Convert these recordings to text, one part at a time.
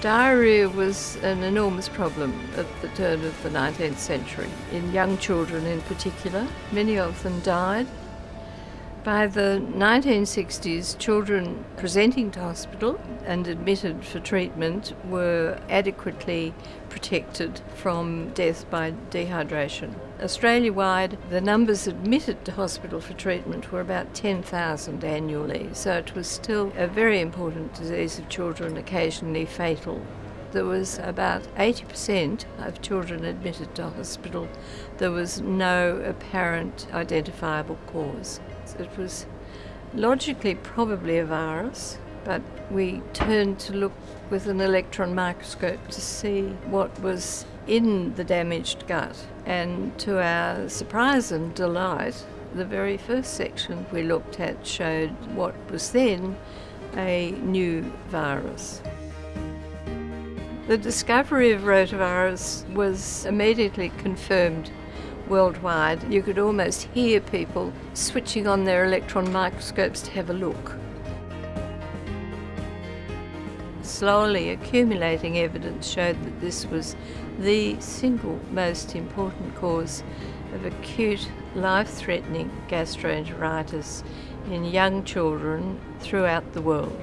Diarrhoea was an enormous problem at the turn of the 19th century, in young children in particular. Many of them died. By the 1960s, children presenting to hospital and admitted for treatment were adequately protected from death by dehydration. Australia wide, the numbers admitted to hospital for treatment were about 10,000 annually, so it was still a very important disease of children, occasionally fatal. There was about 80% of children admitted to hospital. There was no apparent identifiable cause. It was logically probably a virus, but we turned to look with an electron microscope to see what was in the damaged gut. And to our surprise and delight, the very first section we looked at showed what was then a new virus. The discovery of rotavirus was immediately confirmed worldwide. You could almost hear people switching on their electron microscopes to have a look. Slowly accumulating evidence showed that this was the single most important cause of acute life-threatening gastroenteritis in young children throughout the world.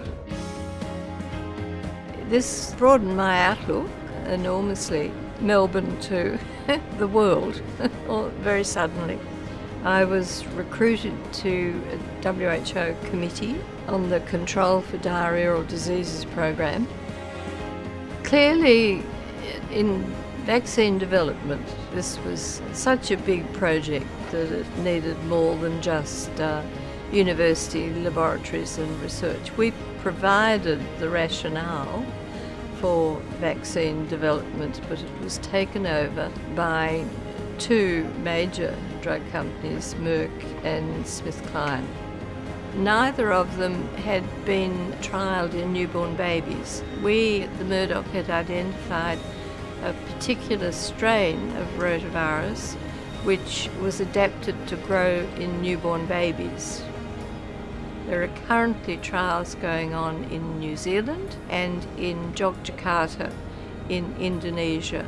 This broadened my outlook enormously Melbourne to the world very suddenly. I was recruited to a WHO committee on the Control for Diarrheal Diseases program. Clearly, in vaccine development, this was such a big project that it needed more than just uh, university laboratories and research. We provided the rationale for vaccine development, but it was taken over by two major drug companies, Merck and SmithKline. Neither of them had been trialled in newborn babies. We at the Murdoch had identified a particular strain of rotavirus which was adapted to grow in newborn babies. There are currently trials going on in New Zealand and in Yogyakarta in Indonesia.